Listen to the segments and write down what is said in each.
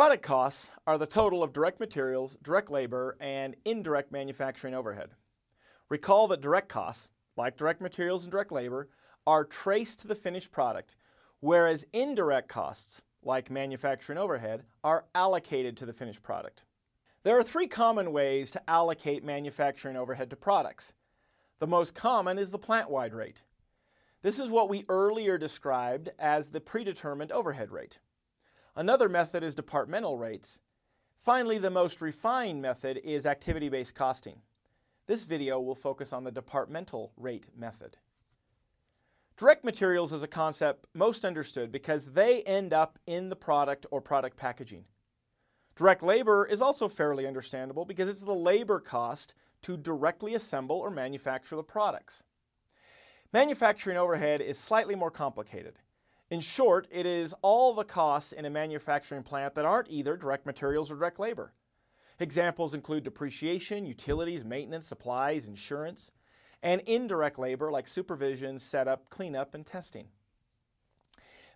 Product costs are the total of direct materials, direct labor, and indirect manufacturing overhead. Recall that direct costs, like direct materials and direct labor, are traced to the finished product, whereas indirect costs, like manufacturing overhead, are allocated to the finished product. There are three common ways to allocate manufacturing overhead to products. The most common is the plant-wide rate. This is what we earlier described as the predetermined overhead rate. Another method is departmental rates. Finally, the most refined method is activity-based costing. This video will focus on the departmental rate method. Direct materials is a concept most understood because they end up in the product or product packaging. Direct labor is also fairly understandable because it's the labor cost to directly assemble or manufacture the products. Manufacturing overhead is slightly more complicated. In short, it is all the costs in a manufacturing plant that aren't either direct materials or direct labor. Examples include depreciation, utilities, maintenance, supplies, insurance, and indirect labor like supervision, setup, cleanup, and testing.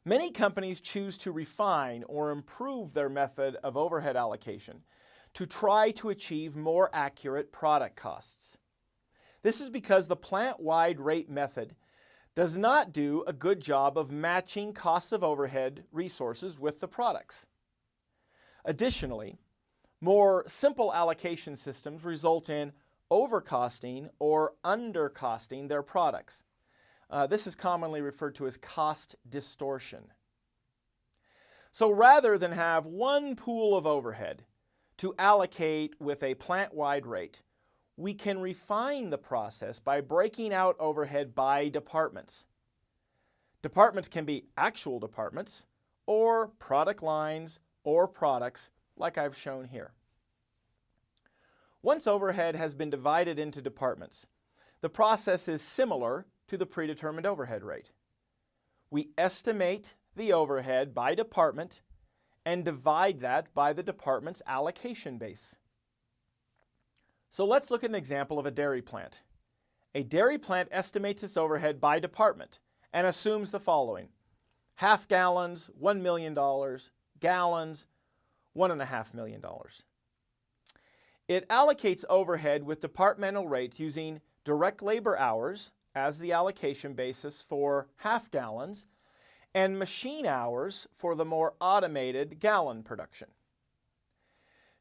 Many companies choose to refine or improve their method of overhead allocation to try to achieve more accurate product costs. This is because the plant-wide rate method does not do a good job of matching costs of overhead resources with the products. Additionally, more simple allocation systems result in overcosting or undercosting their products. Uh, this is commonly referred to as cost distortion. So rather than have one pool of overhead to allocate with a plant-wide rate, we can refine the process by breaking out overhead by departments. Departments can be actual departments or product lines or products like I've shown here. Once overhead has been divided into departments, the process is similar to the predetermined overhead rate. We estimate the overhead by department and divide that by the department's allocation base. So let's look at an example of a dairy plant. A dairy plant estimates its overhead by department and assumes the following. Half gallons, $1 million, gallons, $1.5 million. It allocates overhead with departmental rates using direct labor hours as the allocation basis for half gallons and machine hours for the more automated gallon production.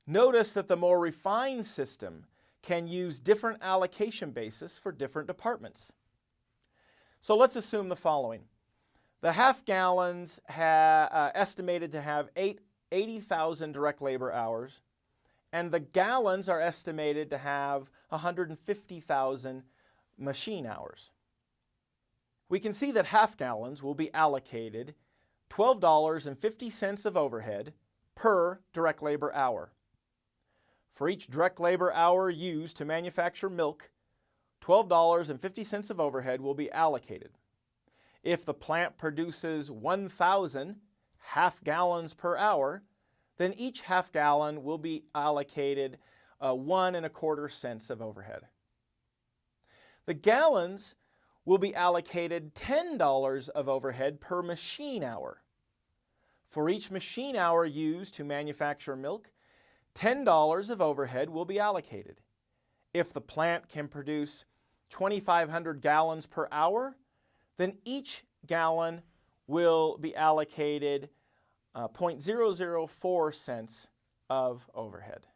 Notice that the more refined system can use different allocation basis for different departments. So let's assume the following. The half gallons uh, estimated to have 80,000 direct labor hours and the gallons are estimated to have 150,000 machine hours. We can see that half gallons will be allocated $12.50 of overhead per direct labor hour. For each direct labor hour used to manufacture milk, $12.50 of overhead will be allocated. If the plant produces 1,000 half gallons per hour, then each half gallon will be allocated uh, one and a quarter cents of overhead. The gallons will be allocated $10 of overhead per machine hour. For each machine hour used to manufacture milk, $10 of overhead will be allocated. If the plant can produce 2,500 gallons per hour, then each gallon will be allocated uh, 0.004 cents of overhead.